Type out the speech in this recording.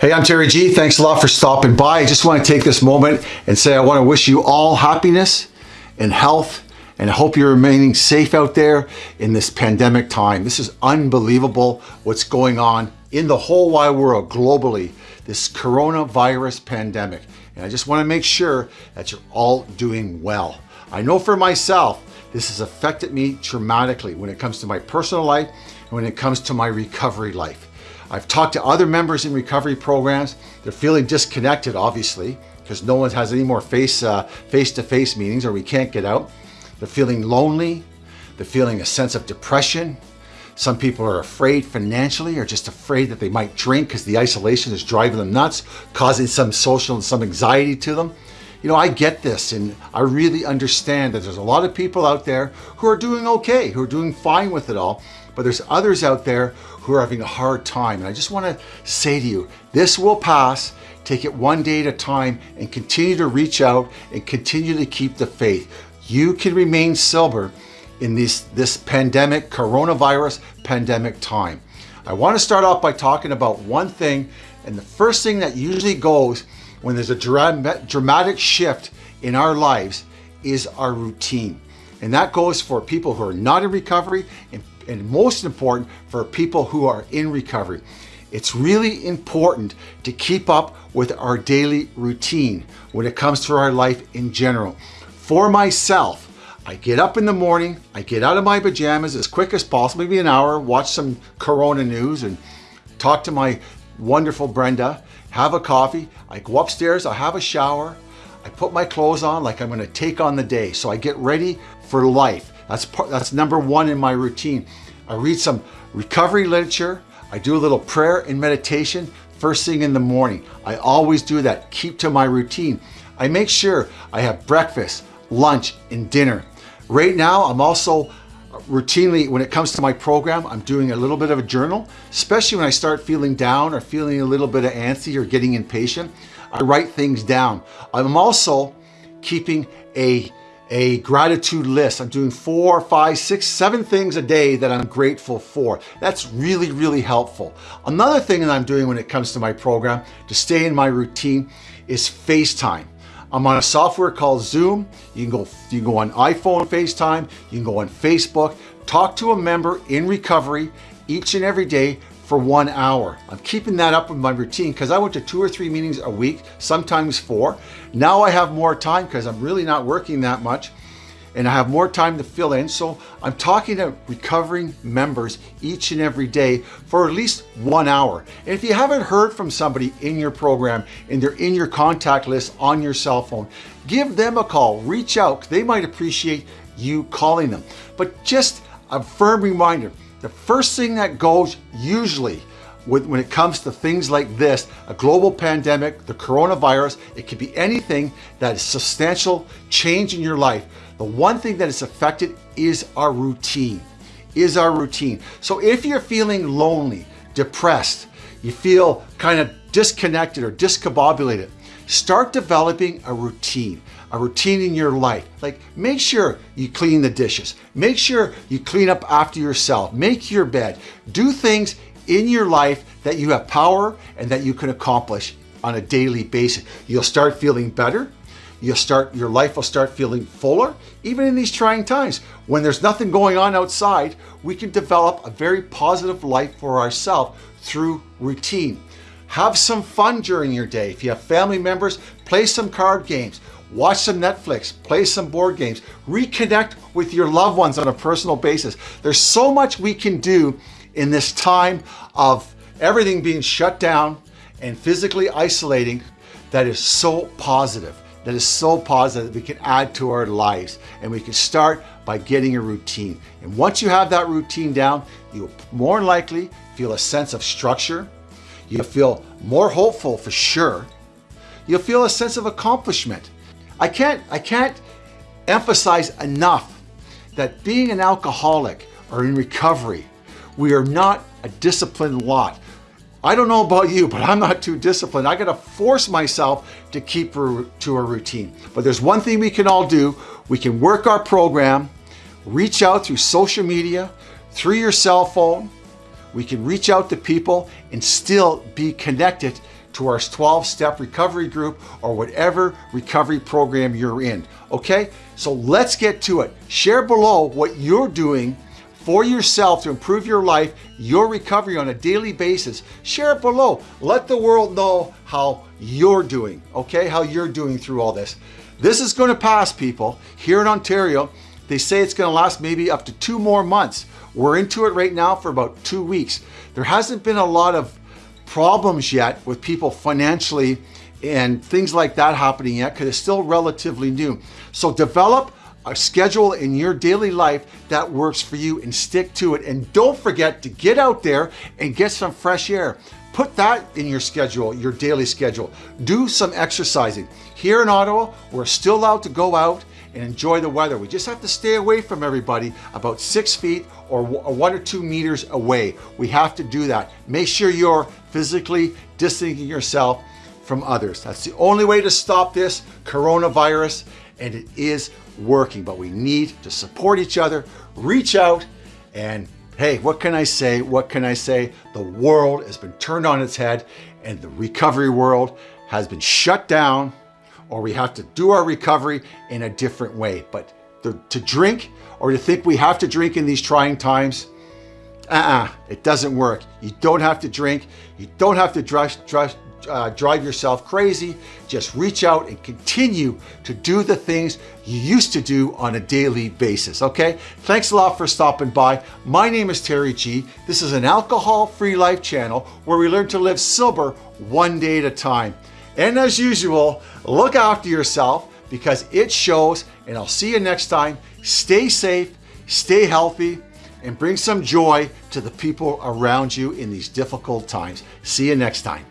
Hey, I'm Terry G. Thanks a lot for stopping by. I just want to take this moment and say I want to wish you all happiness and health and I hope you're remaining safe out there in this pandemic time. This is unbelievable what's going on in the whole wide world globally, this coronavirus pandemic. And I just want to make sure that you're all doing well. I know for myself, this has affected me dramatically when it comes to my personal life and when it comes to my recovery life. I've talked to other members in recovery programs. They're feeling disconnected, obviously, because no one has any more face, uh, face-to-face meetings or we can't get out. They're feeling lonely. They're feeling a sense of depression. Some people are afraid financially or just afraid that they might drink because the isolation is driving them nuts, causing some social and some anxiety to them. You know, I get this and I really understand that there's a lot of people out there who are doing okay, who are doing fine with it all, but there's others out there who are having a hard time. And I just want to say to you, this will pass. Take it one day at a time and continue to reach out and continue to keep the faith. You can remain sober in this, this pandemic, coronavirus pandemic time. I want to start off by talking about one thing. And the first thing that usually goes when there's a dramatic shift in our lives is our routine. And that goes for people who are not in recovery and, and most important for people who are in recovery. It's really important to keep up with our daily routine when it comes to our life in general. For myself, I get up in the morning, I get out of my pajamas as quick as possible, maybe an hour, watch some Corona news and talk to my wonderful Brenda, have a coffee, I go upstairs, I have a shower, I put my clothes on like I'm gonna take on the day. So I get ready for life. That's, part, that's number one in my routine. I read some recovery literature. I do a little prayer and meditation first thing in the morning. I always do that, keep to my routine. I make sure I have breakfast, lunch, and dinner. Right now, I'm also routinely, when it comes to my program, I'm doing a little bit of a journal, especially when I start feeling down or feeling a little bit of antsy or getting impatient. I write things down. I'm also keeping a, a gratitude list. I'm doing four, five, six, seven things a day that I'm grateful for. That's really, really helpful. Another thing that I'm doing when it comes to my program to stay in my routine is FaceTime. I'm on a software called Zoom. You can go, you can go on iPhone FaceTime, you can go on Facebook, talk to a member in recovery each and every day for one hour. I'm keeping that up with my routine because I went to two or three meetings a week, sometimes four. Now I have more time because I'm really not working that much and I have more time to fill in. So I'm talking to recovering members each and every day for at least one hour. And if you haven't heard from somebody in your program and they're in your contact list on your cell phone, give them a call, reach out. They might appreciate you calling them. But just a firm reminder, the first thing that goes usually when it comes to things like this, a global pandemic, the coronavirus, it could be anything that is substantial change in your life. The one thing that is affected is our routine, is our routine. So if you're feeling lonely, depressed, you feel kind of disconnected or discombobulated, start developing a routine, a routine in your life. Like make sure you clean the dishes, make sure you clean up after yourself, make your bed, do things in your life that you have power and that you can accomplish on a daily basis. You'll start feeling better. You'll start, your life will start feeling fuller, even in these trying times. When there's nothing going on outside, we can develop a very positive life for ourselves through routine. Have some fun during your day. If you have family members, play some card games, watch some Netflix, play some board games, reconnect with your loved ones on a personal basis. There's so much we can do in this time of everything being shut down and physically isolating that is so positive, that is so positive that we can add to our lives. And we can start by getting a routine. And once you have that routine down, you'll more likely feel a sense of structure. You'll feel more hopeful for sure. You'll feel a sense of accomplishment. I can't, I can't emphasize enough that being an alcoholic or in recovery we are not a disciplined lot. I don't know about you, but I'm not too disciplined. I gotta force myself to keep to a routine. But there's one thing we can all do. We can work our program, reach out through social media, through your cell phone. We can reach out to people and still be connected to our 12-step recovery group or whatever recovery program you're in, okay? So let's get to it. Share below what you're doing for yourself to improve your life, your recovery on a daily basis. Share it below. Let the world know how you're doing, okay? How you're doing through all this. This is gonna pass, people. Here in Ontario, they say it's gonna last maybe up to two more months. We're into it right now for about two weeks. There hasn't been a lot of problems yet with people financially and things like that happening yet because it's still relatively new. So develop a schedule in your daily life that works for you and stick to it. And don't forget to get out there and get some fresh air. Put that in your schedule, your daily schedule. Do some exercising. Here in Ottawa, we're still allowed to go out and enjoy the weather. We just have to stay away from everybody about six feet or one or two meters away. We have to do that. Make sure you're physically distancing yourself from others. That's the only way to stop this coronavirus and it is working, but we need to support each other, reach out and hey, what can I say? What can I say? The world has been turned on its head and the recovery world has been shut down or we have to do our recovery in a different way. But to, to drink or to think we have to drink in these trying times, uh-uh, it doesn't work. You don't have to drink. You don't have to uh, drive yourself crazy. Just reach out and continue to do the things you used to do on a daily basis, okay? Thanks a lot for stopping by. My name is Terry G. This is an alcohol-free life channel where we learn to live sober one day at a time. And as usual, look after yourself because it shows and I'll see you next time. Stay safe, stay healthy, and bring some joy to the people around you in these difficult times. See you next time.